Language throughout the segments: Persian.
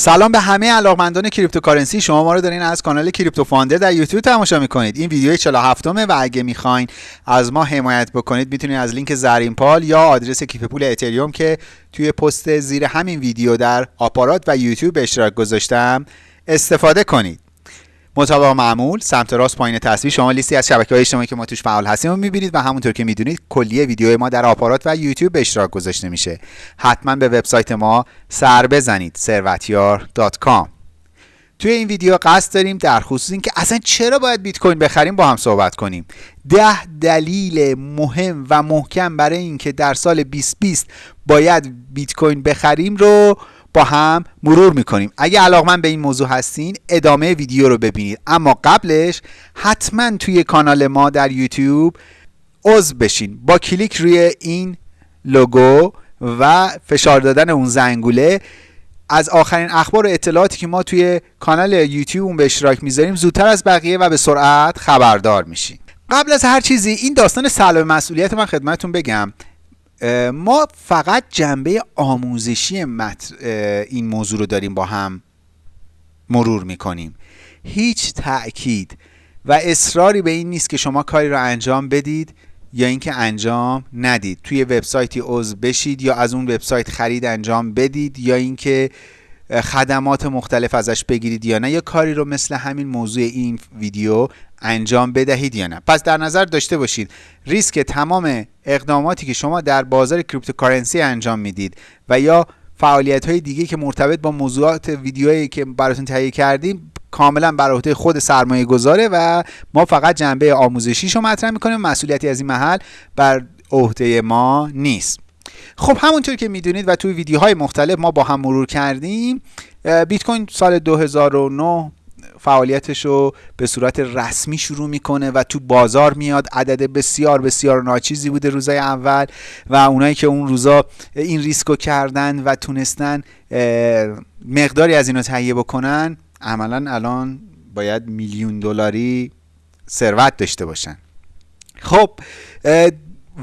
سلام به همه علاقمندان cryptocurrency. شما ما رو دارین از کانال کریپتو فاندر در یوتیوب تماشا می‌کنید. این ویدیو 47 همه و اگه می‌خواین از ما حمایت بکنید می‌تونید از لینک زرین پال یا آدرس کیف پول اتریوم که توی پست زیر همین ویدیو در آپارات و یوتیوب اشتراک گذاشتم استفاده کنید. مطابق معمول سمت راست پایین تصویر شما لیستی از شبکه های اجتماعی که ما توش فعال هستیم رو می‌بینید و همونطور که می‌دونید کلیه ویدیو ما در آپارات و یوتیوب به اشتراک گذاشته میشه. حتما به وبسایت ما سر بزنید ثروتیار.com توی این ویدیو قصد داریم در خصوص اینکه اصلا چرا باید بیت کوین بخریم با هم صحبت کنیم. ده دلیل مهم و محکم برای اینکه در سال 2020 باید بیت کوین بخریم رو با هم مرور می‌کنیم. اگه علاقمند به این موضوع هستین ادامه ویدیو رو ببینید. اما قبلش حتما توی کانال ما در یوتیوب عضو بشین. با کلیک روی این لوگو و فشار دادن اون زنگوله. از آخرین اخبار و اطلاعاتی که ما توی کانال یوتیوب اون به اشتراک می‌ذاریم زودتر از بقیه و به سرعت خبردار میشین. قبل از هر چیزی این داستان سلب مسئولیت من خدمتتون بگم. ما فقط جنبه آموزشی این موضوع رو داریم با هم مرور می‌کنیم. هیچ تأکید و اصراری به این نیست که شما کاری رو انجام بدید یا اینکه انجام ندید. توی وبسایتی عضو بشید یا از اون وبسایت خرید انجام بدید یا اینکه خدمات مختلف ازش بگیرید یا نه. یا کاری رو مثل همین موضوع این ویدیو انجام بدهید یا نه. پس در نظر داشته باشید ریسک تمام اقداماتی که شما در بازار cryptocurrency انجام می‌دید و یا فعالیت های دیگه که مرتبط با موضوعات ویدیوهایی که براتون تهیه کردیم کاملا بر عهده خود سرمایه گذاره و ما فقط جنبه آموزشیش رو مطرح می‌کنیم. مسئولیتی از این محل بر عهده ما نیست. خب همونطور که می‌دونید و توی ویدیوهای مختلف ما با هم مرور کردیم بیت کوین سال 2009 فعالیتش رو به صورت رسمی شروع می‌کنه و تو بازار میاد. عدد بسیار بسیار ناچیزی بوده روزای اول و اونایی که اون روزا این ریسکو کردن و تونستن مقداری از اینو تهیه بکنن عملا الان باید میلیون دلاری ثروت داشته باشن. خب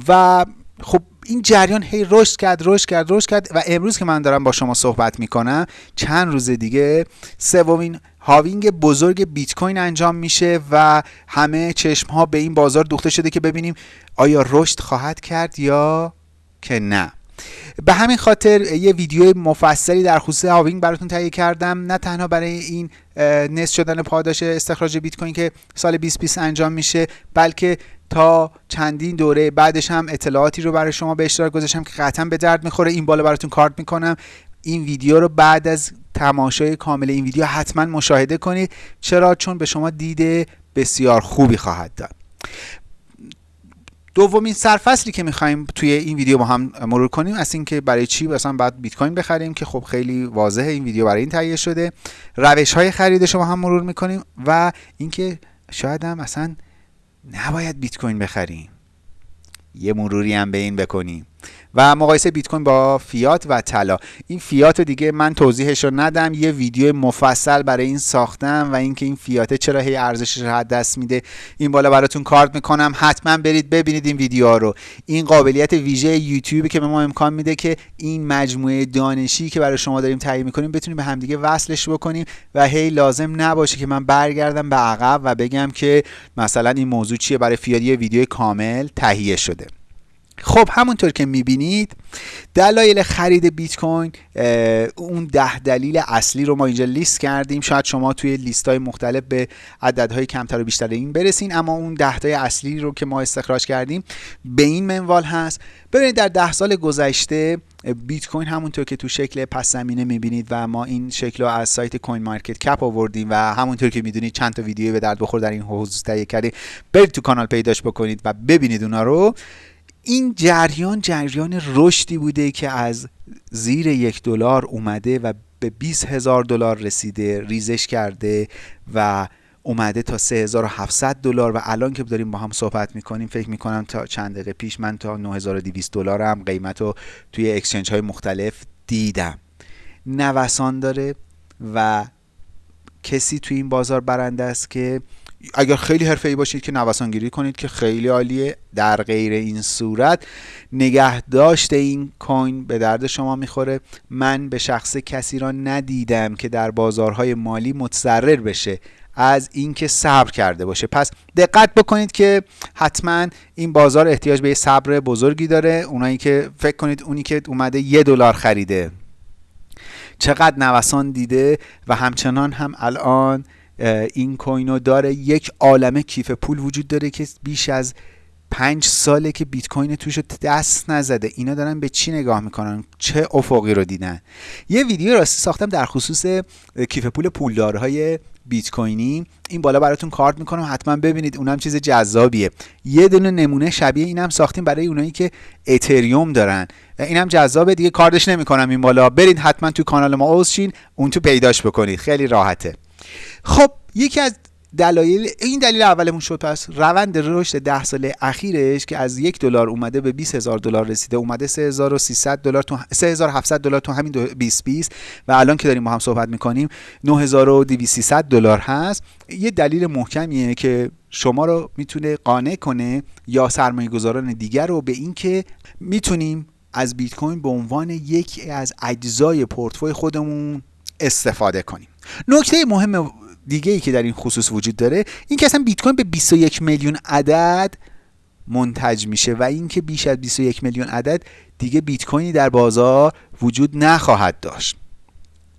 و خب این جریان هی رشد کرد رشد کرد رشد کرد و امروز که من دارم با شما صحبت می‌کنم چند روز دیگه سومین halving بزرگ بیت کوین انجام میشه و همه چشم ها به این بازار دوخته شده که ببینیم آیا رشد خواهد کرد یا که نه. به همین خاطر یه ویدیو مفصلی در خصوص halving براتون تهیه کردم. نه تنها برای این نصف شدن پاداش استخراج بیت کوین که سال 2020 انجام میشه بلکه تا چندین دوره بعدش هم اطلاعاتی رو برای شما به اشتراک گذاشتم که قطعا به درد می‌خوره. این بالا براتون کارت می‌کنم. این ویدیو رو بعد از تماشای کامل این ویدیو حتما مشاهده کنید. چرا؟ چون به شما دید بسیار خوبی خواهد داد. دومین سرفصلی که می‌خوایم توی این ویدیو با هم مرور کنیم از اینکه برای چی مثلا باید بیت کوین بخریم که خب خیلی واضحه این ویدیو برای این تهیه شده. روش های خریدش رو با هم مرور می‌کنیم و اینکه شاید هم اصلا نباید بیت کوین بخریم. یه مروری هم به این بکنیم. و مقایسه بیت کوین با فیات و طلا. این فیات دیگه من توضیحش رو ندم یه ویدیو مفصل برای این ساختم و اینکه این فیات چرا هی ارزشش رو دست میده این بالا براتون کارت می‌کنم. حتما برید ببینید این ویدیوها رو. این قابلیت ویژه یوتیوب که به ما امکان میده که این مجموعه دانشی که برای شما داریم تهیه می‌کنیم بتونیم به همدیگه وصلش بکنیم و هی لازم نباشه که من برگردم به عقب و بگم که مثلا این موضوع چیه؟ برای فیات یه ویدیو کامل تهیه شده. خب همونطور که می‌بینید دلایل خرید بیت کوین اون ده دلیل اصلی رو ما اینجا لیست کردیم. شاید شما توی لیست های مختلف به عددهای کمتر و بیشتر این برسین. اما اون ده تای اصلی رو که ما استخراج کردیم به این منوال هست. ببینید در ده سال گذشته بیت کوین همونطور که تو شکل پس زمینه می‌بینید و ما این شکل رو از سایت کوین مارکت کپ آوردیم و همونطور که می‌دونید چند تا ویدیو به درد بخور در این حوزه تهیه کردیم. برید تو کانال پیداش بکنید و ببینید اونا رو. این جریان جریان رشدی بوده که از زیر یک دلار اومده و به 20 هزار دلار رسیده ریزش کرده و اومده تا 3700 دلار و الان که داریم با هم صحبت می‌کنیم فکر می‌کنم تا چند دقیقه پیش من تا 9200 دلار هم قیمت رو توی اکسچنج های مختلف دیدم. نوسان داره و کسی توی این بازار برنده است که اگر خیلی حرفه‌ای باشید که نوسانگیری کنید که خیلی عالیه در غیر این صورت نگهداشت این کوین به درد شما می‌خوره. من به شخص کسی را ندیدم که در بازارهای مالی متضرر بشه از اینکه صبر کرده باشه. پس دقت بکنید که حتما این بازار احتیاج به صبر بزرگی داره. اونایی که فکر کنید اونی که اومده یه دلار خریده. چقدر نوسان دیده و همچنان هم الان این کوینو داره. یک عالمه کیف پول وجود داره که بیش از پنج ساله که بیت کوین توش دست نزده. اینا دارن به چی نگاه می‌کنن؟ چه افقی رو دیدن؟ یه ویدیو راستی ساختم در خصوص کیف پول پولدارهای بیت کوینی. این بالا براتون کارت می‌کنم حتما ببینید. اونم چیز جذابیه. یه دونه نمونه شبیه اینم ساختیم برای اونایی که اتریوم دارن. اینم جذابه دیگه کاردش نمی‌کنم این بالا. برید حتما تو کانال ما عضو اون تو پیداش بکنید. خیلی راحته. خب یکی از دلایل این دلیل اولمون شد پس روند رشد ده ساله اخیرش که از یک دلار اومده به 20 هزار دلار رسیده اومده 3300 دلار تو 3700 دلار تو همین 2020 و الان که داریم با هم صحبت می‌کنیم 9200 دلار هست. یه دلیل محکمیه که شما رو می‌تونه قانع کنه یا سرمایه گذاران دیگر رو به اینکه می‌تونیم از بیت کوین به عنوان یکی از اجزای پورتفوی خودمون استفاده کنیم. نکته مهم دیگه ای که در این خصوص وجود داره این که اصلا بیت کوین به 21 میلیون عدد منتج میشه و اینکه بیش از 21 میلیون عدد دیگه بیت کوینی در بازار وجود نخواهد داشت.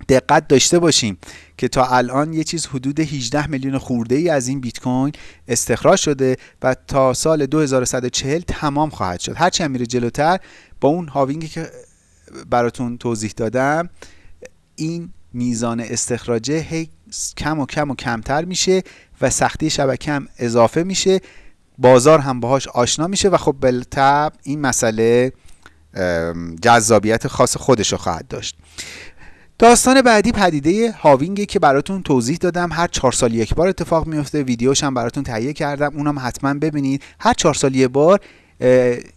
دقت داشته باشیم که تا الان یه چیز حدود 18 میلیون خورده ای از این بیت کوین استخراج شده و تا سال 2140 تمام خواهد شد. هرچی هم میره جلوتر با اون هاوینگی که براتون توضیح دادم این میزان استخراجه هی کم و کم و کمتر میشه و سختی شبکه هم اضافه میشه. بازار هم باهاش آشنا میشه و خب بالطب این مسئله جذابیت خاص خودش رو خواهد داشت. داستان بعدی پدیده هاوینگی که براتون توضیح دادم. هر چهار سال یک بار اتفاق میفته. ویدیوش هم براتون تهیه کردم. اونم حتما ببینید. هر چهار سال یک بار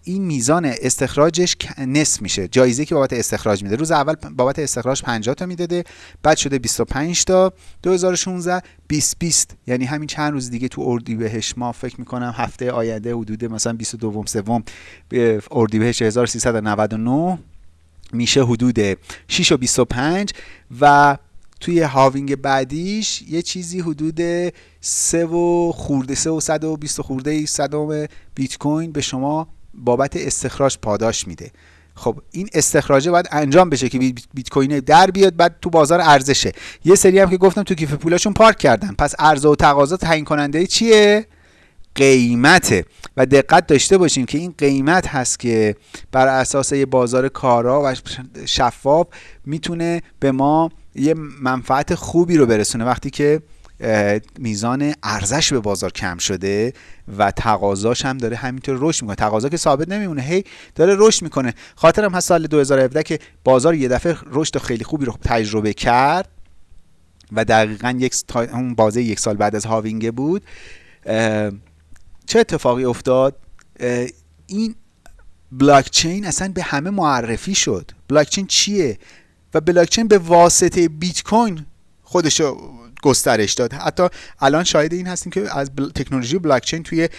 این میزان استخراجش نصف میشه. جایزه که بابت استخراج میده. روز اول بابت استخراج 50 تا می‌داده. بعد شده 25 تا. 2016 20 20 یعنی همین چند روز دیگه تو اردیبهشت ما فکر می‌کنم هفته آینده حدود مثلا 22 سوم اردیبهشت 1399 میشه حدود 6 و 25 و توی هاوینگ بعدیش یه چیزی حدود سه و خورده سه و صد و بیست خورده صدم بیت کوین به شما بابت استخراج پاداش میده. خب این استخراجه باید انجام بشه که بیت کوین در بیاد بعد تو بازار ارزشه. یه سری هم که گفتم تو کیف پولاشون پارک کردن. پس عرضه و تقاضا تعیین کننده چیه؟ قیمته. و دقت داشته باشیم که این قیمت هست که بر اساس یه بازار کارا و شفاف می‌تونه به ما یه منفعت خوبی رو برسونه وقتی که میزان ارزش به بازار کم شده و تقاضاش هم داره همینطور رشد می‌کنه. تقاضا که ثابت نمیمونه هی داره رشد می‌کنه. خاطرم هست سال 2017 که بازار یه دفعه رشد خیلی خوبی رو تجربه کرد و دقیقا یک اون بازه یک سال بعد از هاوینگه بود. چه اتفاقی افتاد؟ این بلاکچین اصلا به همه معرفی شد. بلاکچین چیه؟ و بلاکچین به واسطه بیت کوین خودش گسترش داد. حتی الان شاهد این هستیم که از تکنولوژی بلاکچین توی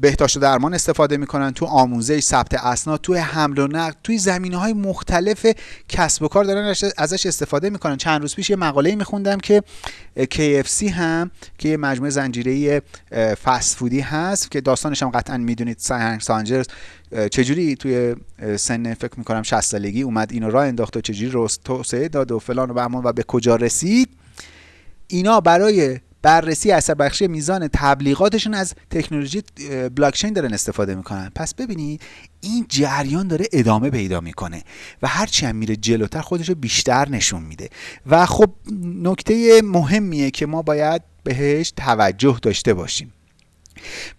بهداشت و درمان استفاده می‌کنن تو آموزش ثبت اسناد توی حمل و نقل توی زمینه های مختلف کسب و کار دارن ازش استفاده می‌کنن. چند روز پیش یه مقاله میخوندم که KFC هم که یه مجموعه زنجیره فست فودی هست که داستانش هم قطعا می‌دونید سانجرز. چجوری توی سن فکر می‌کنم 60 سالگی اومد اینو راه انداخت و چجوری رست توسعه داد و فلان و بهمان و به کجا رسید؟ اینا برای بررسی اثر بخشی میزان تبلیغاتشون از تکنولوژی بلاکچین دارن استفاده می‌کنن. پس ببینید این جریان داره ادامه پیدا می‌کنه و هرچی هم میره جلوتر خودش بیشتر نشون میده. و خب نکته مهمیه که ما باید بهش توجه داشته باشیم.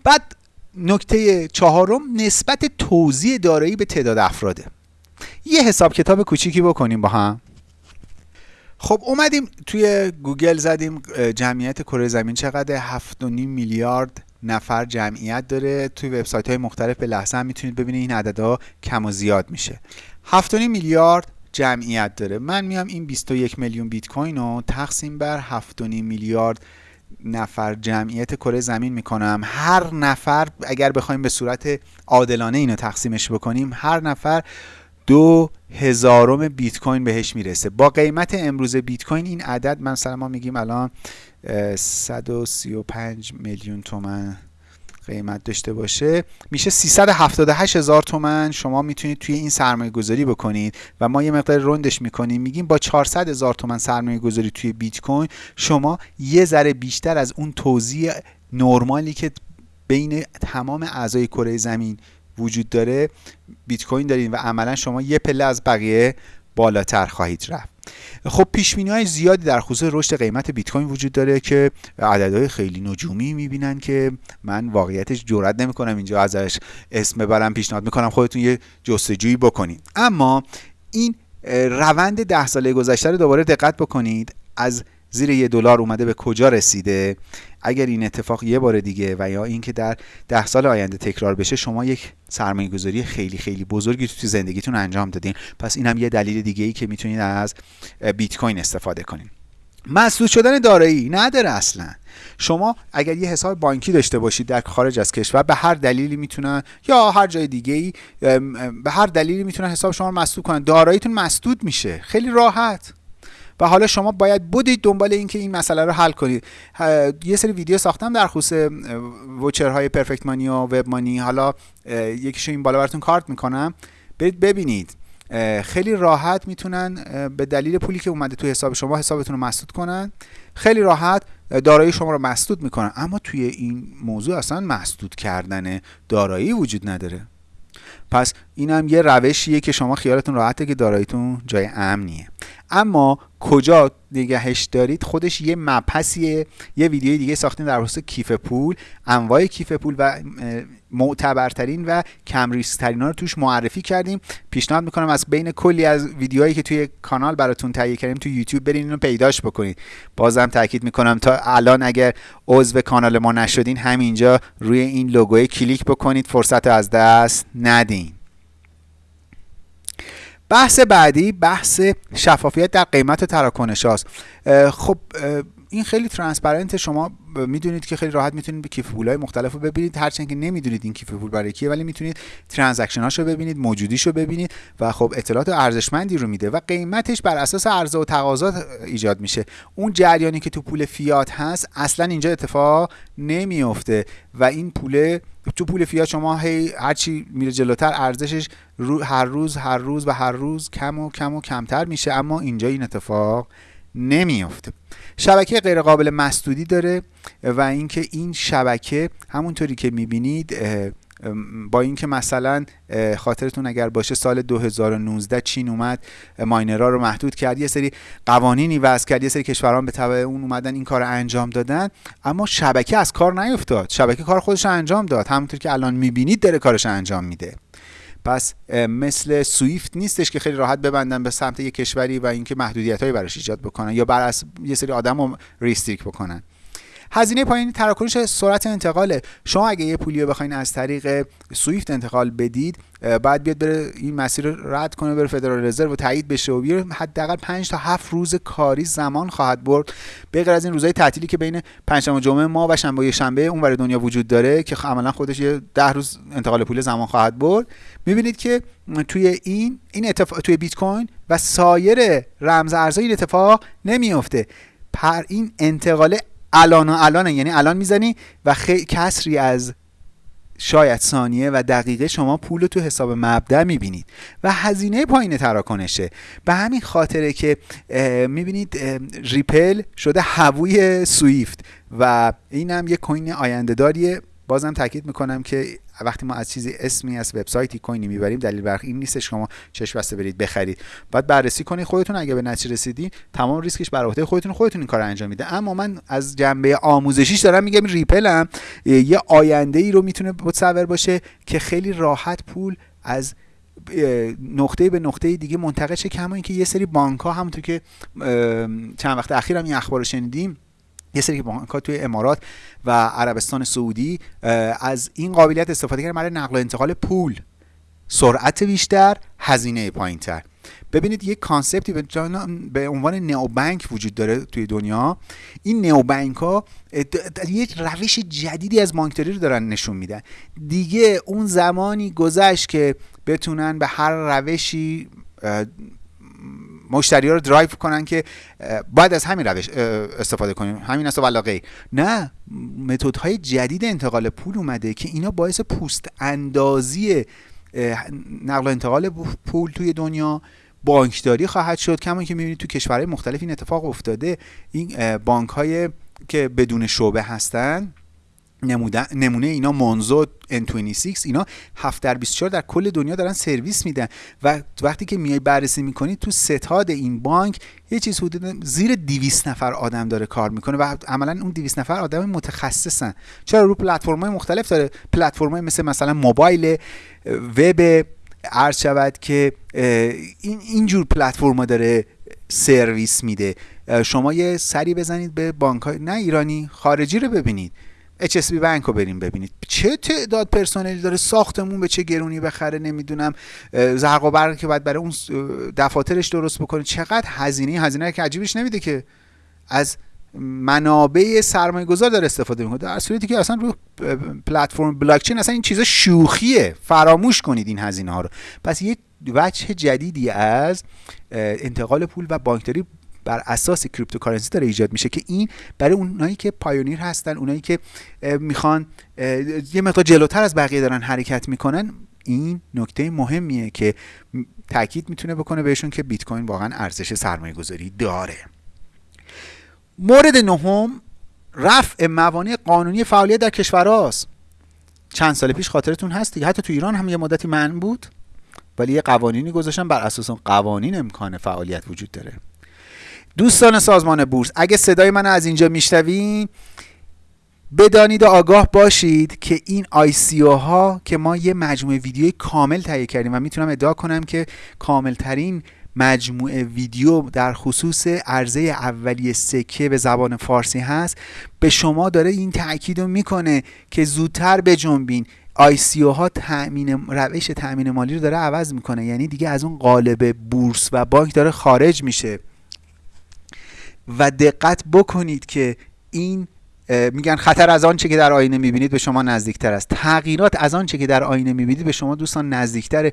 بعد نکته چهارم نسبت توزیع دارایی به تعداد افراده یه حساب کتاب کوچیکی بکنیم با هم. خب اومدیم توی گوگل زدیم جمعیت کره زمین چقدر؟ 7.5 میلیارد نفر جمعیت داره. توی وبسایت های مختلف به لحظه هم می‌تونید ببینید این عددها کم و زیاد میشه. 7.5 میلیارد جمعیت داره. من میام این 21 میلیون بیت کوین رو تقسیم بر 7.5 میلیارد نفر جمعیت کره زمین می‌کنم. هر نفر اگر بخوایم به صورت عادلانه اینو تقسیمش بکنیم هر نفر دو هزارم بیت کوین بهش می‌رسه. با قیمت امروز بیت کوین این عدد مثلا ما میگیم الان 135 میلیون تومن قیمت داشته باشه. میشه 378 هزار تومن. شما می‌تونید توی این سرمایه گذاری بکنید و ما یه مقدار رندش می‌کنیم. میگیم با 400 هزار تومن سرمایه گذاری توی بیت کوین شما یه ذره بیشتر از اون توزیع نرمالی که بین تمام اعضای کره زمین وجود داره بیت کوین دارین و عملا شما یه پله از بقیه بالاتر خواهید رفت. خب پیش های زیادی در خصوص رشد قیمت بیت کوین وجود داره که عددهای خیلی نجومی می‌بینن که من واقعیتش جرئت نمی‌کنم اینجا ازش اسم ببرم پیشنهاد می‌کنم خودتون یه جستجویی بکنید. اما این روند ده ساله گذشته رو دوباره دقت بکنید از زیر یه دلار اومده به کجا رسیده؟ اگر این اتفاق یه بار دیگه و یا اینکه در ده سال آینده تکرار بشه شما یک سرمایه گذاری خیلی خیلی بزرگی تو زندگیتون انجام دادین. پس این هم یه دلیل دیگه ای که می‌تونید از بیت کوین استفاده کنین. مسدود شدن دارایی نداره اصلا. شما اگر یه حساب بانکی داشته باشید در خارج از کشور به هر دلیلی می‌تونن یا هر جای دیگه ای به هر دلیلی می‌تونن حساب شما مسدود کنن. داراییتون مسدود میشه. خیلی راحت. و حالا شما باید بودید دنبال اینکه این مسئله رو حل کنید. یه سری ویدیو ساختم در خصوص وچرهای پرفکت مانی و وب مانی حالا یکیشو این بالا براتون کارت می‌کنم. برید ببینید. خیلی راحت می‌تونن به دلیل پولی که اومده تو حساب شما حسابتون رو مسدود کنن. خیلی راحت دارایی شما رو مسدود می‌کنن. اما توی این موضوع اصلا مسدود کردن دارایی وجود نداره. پس اینم یه روشیه که شما خیالتون راحته که داراییتون جای امنیه. اما کجا نگهش دارید خودش یه مبحثیه یه ویدیوی دیگه ساختیم در خصوص کیف پول انواع کیف پول و معتبرترین و کم ترین ها رو توش معرفی کردیم. پیشنهاد می‌کنم از بین کلی از ویدیوهایی که توی کانال براتون تهیه کردیم توی یوتیوب برین اینو پیداش بکنید. بازم تاکید می‌کنم تا الان اگر عضو کانال ما نشدین همینجا روی این لوگوی کلیک بکنید فرصت از دست ندین. بحث بعدی بحث شفافیت در قیمت تراکنش هاست. خب این خیلی transparent شما می‌دونید که خیلی راحت می‌تونید به کیف پول های مختلف رو ببینید هرچند که نمی‌دونید این کیف پول برای کیه ولی می‌تونید ترانزکشن هاشو ببینید موجودیشو ببینید و خب اطلاعات ارزشمندی رو میده و قیمتش بر اساس عرضه و تقاضا ایجاد میشه. اون جریانی که تو پول فیات هست اصلا اینجا اتفاق نمیفته و این پول تو پول فیات شما هی هرچی میره جلوتر ارزشش هر روز هر روز و هر روز کم و کم و کمتر میشه اما اینجا این اتفاق نمیافته. شبکه غیر قابل مسدودی داره و اینکه این شبکه همونطوری که می‌بینید با اینکه مثلا خاطرتون اگر باشه سال 2019 چین اومد ماینرها رو محدود کرد یه سری قوانینی وضع کرد یه سری کشوران به تبع اون اومدن این کار انجام دادن اما شبکه از کار نیفتاد. شبکه کار خودش انجام داد. همونطور که الان می‌بینید داره کارش انجام میده. پس مثل سویفت نیستش که خیلی راحت ببندن به سمت یک کشوری و اینکه محدودیت هایی براش ایجاد بکنن یا بر یه سری آدم رو ریستریک بکنن. هزینه پایینی تراکنش سرعت انتقاله. شما اگه یه پولی رو بخواین از طریق سویفت انتقال بدید بعد بیاد بره این مسیر رو رد کنه بره فدرال رزرو و تایید بشه و بیاره. حداقل 5 تا 7 روز کاری زمان خواهد برد. به غیر از این روزهای تعطیلی که بین پنجشنبه جمعه ما و شنبه و شنبه اونور دنیا وجود داره که عملا خودش یه 10 روز انتقال پول زمان خواهد برد. می‌بینید که توی این این اتفاق توی بیت کوین و سایر رمز ارزهای این اتفاق نمیفته پر این انتقال الان و الان یعنی الان می‌زنی و خیلی کسری از شاید ثانیه و دقیقه شما پول تو حساب مبدع می‌بینید. و هزینه پایین تراکنشه. به همین خاطره که می‌بینید ریپل شده هووی سویفت. و این هم یه کوین آینده داریه بازم تاکید می‌کنم که وقتی ما از چیزی اسمی از وبسایتی کوینی می‌بریم دلیل بر این نیست. شما چشم بسته برید بخرید. باید بررسی کنید خودتون اگه به نتیجه رسیدین تمام ریسکش بر عهده خودتون خودتون این کار انجام میده. اما من از جنبه آموزشیش دارم میگم ریپلم یه آینده ای رو می‌تونه متصور باشه که خیلی راحت پول از نقطه به نقطه دیگه منتقل شه کما اینکه یه سری بانک ها همونطور که چند وقت اخیر هم این اخبار رو شنیدیم یه سری بانک توی امارات و عربستان سعودی از این قابلیت استفاده کردن برای نقل و انتقال پول. سرعت بیشتر هزینه پایین تر ببینید یک concept ی به, به عنوان neobank وجود داره توی دنیا. این neobank ها یک روش جدیدی از بانکداری رو دارن نشون میدن. دیگه اون زمانی گذشت که بتونن به هر روشی مشتری ها رو درایو کنن که باید از همین روش استفاده کنیم. همین است و غیر نه های جدید انتقال پول اومده که اینا باعث پوست اندازی نقل و انتقال پول توی دنیا بانکداری خواهد شد. کما که می‌بینید تو کشورهای مختلف این اتفاق افتاده. این بانک های که بدون شعبه هستن نمونه اینا مونزو N26 اینا 7 در 24 در کل دنیا دارن سرویس میدن. و وقتی که میای بررسی می‌کنید تو ستاد این بانک یه چیز حدود زیر 200 نفر آدم داره کار می‌کنه و عملا اون 200 نفر آدم متخصصن. چرا؟ رو پلتفرم های مختلف داره. پلتفرم های مثل مثلا موبایل وب عرض شود که این اینجور پلتفرم داره سرویس میده. شما یه سری بزنید به بانک های نه ایرانی خارجی رو ببینید. HSB بانک رو بریم ببینید. چه تعداد پرسنلی داره؟ ساختمون به چه گرونی بخره؟ نمی‌دونم. زرق و برق که باید برای اون دفاترش درست بکنه. چقدر هزینه؟ هزینه که عجیبش نمیده که از منابع سرمایه گذار داره استفاده می‌کنه. در صورتی که اصلا رو پلتفرم بلاکچین اصلا این چیزا شوخیه. فراموش کنید این هزینه ها رو. پس یه وجه جدیدی از انتقال پول و بانکداری بر اساس cryptocurrency داره ایجاد میشه که این برای اونایی که pioneer هستن اونایی که می‌خوان یه مقدار جلوتر از بقیه دارن حرکت می‌کنن این نکته مهمیه که تاکید می‌تونه بکنه بهشون که بیت کوین واقعا ارزش سرمایه گذاری داره. مورد نهم رفع موانع قانونی فعالیت در کشورهاست. چند سال پیش خاطرتون هست دیگه. حتی تو ایران هم یه مدتی من بود ولی یه قوانینی گذاشتن بر اساس اون قوانین امکان فعالیت وجود داره. دوستان سازمان بورس اگه صدای من از اینجا میشنوین بدانید و آگاه باشید که این سی ها که ما یه مجموعه ویدیوی کامل تهیه کردیم و می‌تونم ادعا کنم که کاملترین مجموعه ویدیو در خصوص عرضه اولیه سکه به زبان فارسی هست به شما داره این تاکید رو می‌کنه که زودتر بجنبین. سی ها تأمین روش تأمین مالی رو داره عوض می‌کنه یعنی دیگه از اون قالب بورس و بانک داره خارج میشه. و دقت بکنید که این میگن خطر از آنچه که در آینه می‌بینید به شما نزدیکتر است. تغییرات از آنچه که در آینه می‌بینید به شما دوستان نزدیکتر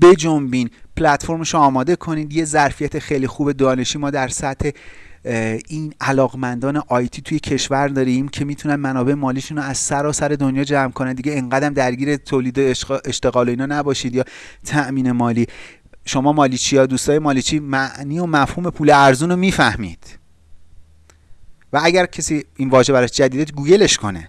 بجنبین پلتفرمش آماده کنید. یه ظرفیت خیلی خوب دانشی ما در سطح این علاقمندان آیتی توی کشور داریم که می‌تونن منابع مالیشون رو از سراسر دنیا جمع کنن. دیگه انقدر درگیر تولید اشتغال اینا نباشید یا تأمین مالی. شما مالیچی یا دوستای مالیچی معنی و مفهوم پول ارزون رو می‌فهمید. و اگر کسی این واژه براش جدیده گوگلش کنه.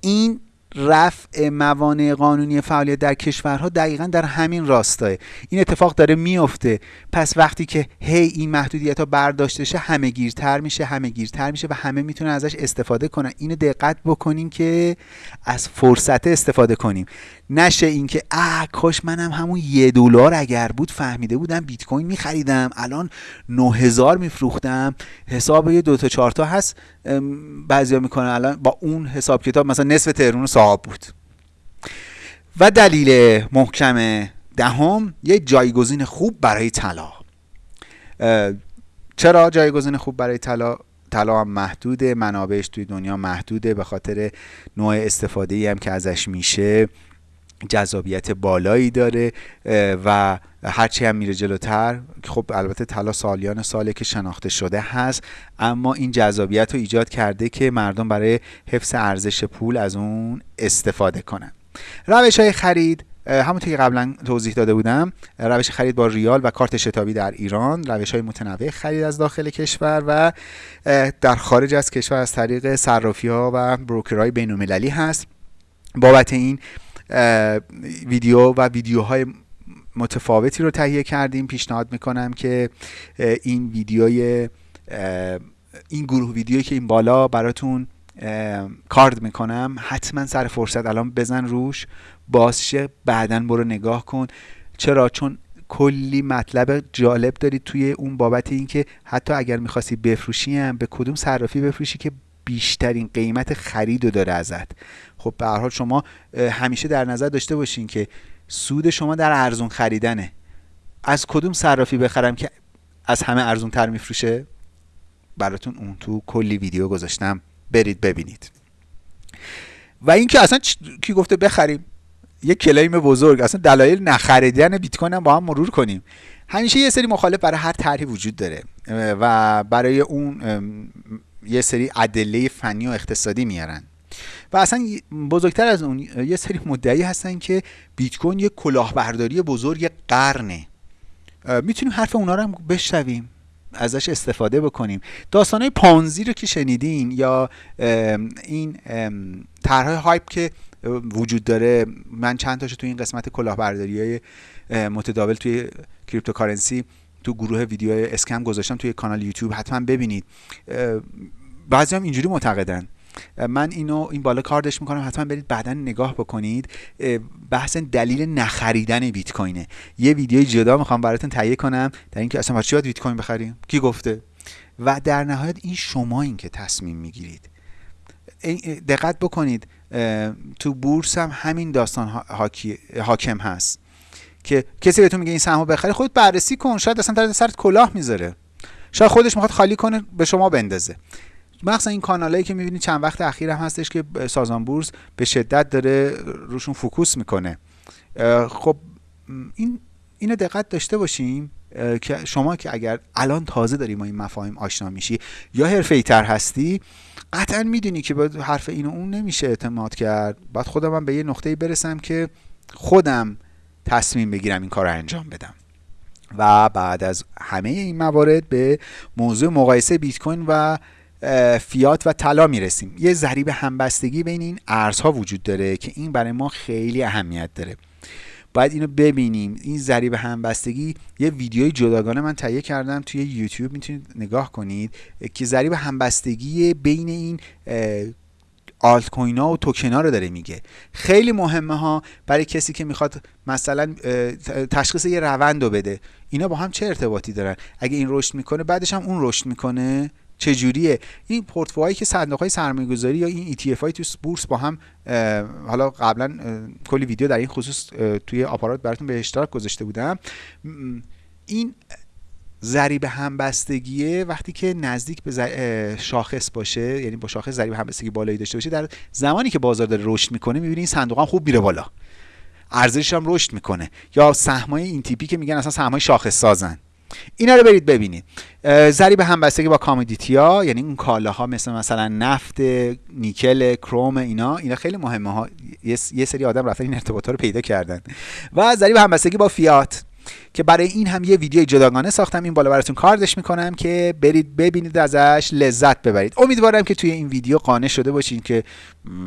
این رفع موانع قانونی فعالیت در کشورها دقیقا در همین راستاه. این اتفاق داره میفته پس وقتی که هی این محدودیت ها برداشته شه همه گیرتر میشه همه گیرتر میشه و همه می‌تونن ازش استفاده کنن. اینو دقت بکنیم که از فرصت استفاده کنیم. نشه اینکه اه کاش منم همون یه دلار اگر بود فهمیده بودم بیت کوین میخریدم. الان 9000 میفروختم. حساب یه دو تا چهار تا هست بعضیا می‌کنن الان با اون حساب کتاب مثلا نصف تهرون صاحب بود. و دلیل محکم دهم یه جایگزین خوب برای طلا. چرا جایگزین خوب برای طلا؟ طلا هم محدوده منابعش توی دنیا محدوده به خاطر نوع استفاده ای هم که ازش میشه. جذابیت بالایی داره و هرچی هم میره جلوتر خب البته طلا سالیان ساله که شناخته شده هست اما این جذابیت رو ایجاد کرده که مردم برای حفظ ارزش پول از اون استفاده کنن. روش های خرید همونطور که قبلا توضیح داده بودم روش خرید با ریال و کارت شتابی در ایران روش های متنوع خرید از داخل کشور و در خارج از کشور از طریق صرافی ها و بروکرهای بین المللی هست. بابت این ویدیو و ویدیوهای متفاوتی رو تهیه کردیم. پیشنهاد می‌کنم که این ویدیوی این گروه ویدیویی که این بالا براتون کارد می‌کنم حتما سر فرصت الان بزن روش. بازشه بعدا برو نگاه کن. چرا؟ چون کلی مطلب جالب دارید توی اون بابت اینکه حتی اگر می‌خواستی بفروشی هم به کدوم صرافی بفروشی که بیشترین قیمت خرید رو داره ازت. خب به هر حال شما همیشه در نظر داشته باشین که سود شما در ارزون خریدنه. از کدوم صرافی بخرم که از همه ارزون تر میفروشه؟ براتون اون تو کلی ویدیو گذاشتم. برید ببینید. و اینکه اصلا کی گفته بخریم؟ یه کلیم بزرگ. اصلا دلایل نخریدن بیت کوین هم با هم مرور کنیم. همیشه یه سری مخالف برای هر طرحی وجود داره. و برای اون یه سری ادله فنی و اقتصادی میارن. و اصلا بزرگتر از اون یه سری مدعی هستن که بیت کوین یه کلاهبرداری بزرگ قرنه. می‌تونیم حرف اونا رو هم بشنویم ازش استفاده بکنیم. داستانهای پانزی رو که شنیدین یا این طرحهای هایپ که وجود داره من چند تاشو توی این قسمت کلاهبرداری های متداول توی cryptocurrency تو گروه ویدیو scam گذاشتم توی کانال یوتیوب حتما ببینید. بعضی هم اینجوری معتقدن. من اینو این بالا کاردش می‌کنم حتما برید بعدا نگاه بکنید. بحث دلیل نخریدن بیت کوینه یه ویدیوی جدا می‌خوام براتون تهیه کنم در اینکه اصلا چی بیت کوین بخریم؟ کی گفته؟ و در نهایت این شما این که تصمیم می‌گیرید. دقت بکنید. تو بورس هم همین داستان حاکم هست. که کسی بهتون میگه این سهمو بخری خودت بررسی کن شاید اصلا در سرت کلاه می‌ذاره. شاید خودش می‌خواد خالی کنه به شما بندازه. مخصوصا این کانالایی که می‌بینید چند وقت اخیر هم هستش که سازمان بورس به شدت داره روشون فوکوس می‌کنه. خب این اینو دقت داشته باشیم که شما که اگر الان تازه داری با این مفاهیم آشنا میشی یا حرفه تر هستی قطعا می‌دونی که باید حرف این و اون نمیشه اعتماد کرد. باید خودم هم به یه نقطه برسم که خودم تصمیم بگیرم این کار رو انجام بدم. و بعد از همه این موارد به موضوع مقایسه بیت کوین و فیات و طلا می‌رسیم. یه ضریب همبستگی بین این ارزها وجود داره که این برای ما خیلی اهمیت داره. باید اینو ببینیم. این ضریب همبستگی یه ویدیوی جداگانه من تهیه کردم توی یوتیوب می‌تونید نگاه کنید که ضریب همبستگی بین این آلت کوین ها و توکن ها رو داره میگه. خیلی مهمه ها برای کسی که می‌خواد مثلا تشخیص یه روند رو بده. اینا با هم چه ارتباطی دارن؟ اگه این رشد می‌کنه بعدش هم اون رشد می‌کنه؟ چجوریه؟ این پورتفولیوهایی که صندوق های سرمایه گذاری یا این ETF های تو بورس با هم حالا قبلا کلی ویدیو در این خصوص توی آپارات براتون به اشتراک گذاشته بودم. این ضریب همبستگیه وقتی که نزدیک به شاخص باشه یعنی با شاخص ضریب همبستگی بالایی داشته باشه در زمانی که بازار داره رشد می‌کنه می‌بینی این صندوق هم خوب میره بالا. ارزشش هم رشد می‌کنه. یا سهمای این تیپی که میگن اصلا سهمای شاخص سازن. اینا رو برید ببینید. ضریب همبستگی با کامودیتی یعنی اون کالاها مثل مثلا نفت نیکل کروم اینا اینا خیلی مهمه ها. یه سری آدم رفتن این ارتباطات رو پیدا کردن. و ضریب همبستگی با فیات. که برای این هم یه ویدیو جداگانه ساختم. این بالا براتون کاردش می‌کنم که برید ببینید ازش لذت ببرید. امیدوارم که توی این ویدیو قانع شده باشین که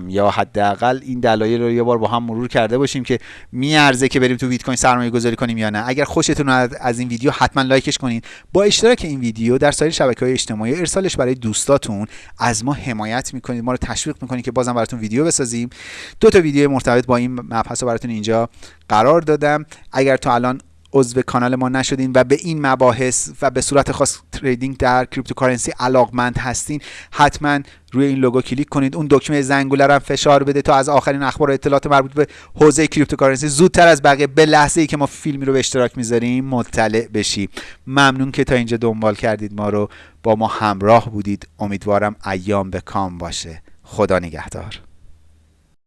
یا حداقل این دلایل رو یه بار با هم مرور کرده باشیم که میارزه که بریم تو بیت کوین سرمایه گذاری کنیم یا نه. اگر خوشتون از این ویدیو حتما لایکش کنین. با اشتراک این ویدیو در سایر شبکه های اجتماعی ارسالش برای دوستاتون از ما حمایت می‌کنید. ما رو تشویق می‌کنید که بازم براتون ویدیو بسازیم. دو تا ویدیو مرتبط با این مبحث براتون اینجا قرار دادم. اگر تا الان عضو کانال ما نشدین و به این مباحث و به صورت خاص trading در cryptocurrency علاقمند هستین حتما روی این لوگو کلیک کنید. اون دکمه زنگوله رو فشار بده تا از آخرین اخبار و اطلاعات مربوط به حوزه cryptocurrency زودتر از بقیه به لحظه ای که ما فیلمی رو به اشتراک می‌ذاریم مطلع بشی. ممنون که تا اینجا دنبال کردید ما رو. با ما همراه بودید. امیدوارم ایام به کام باشه. خدا نگهدار.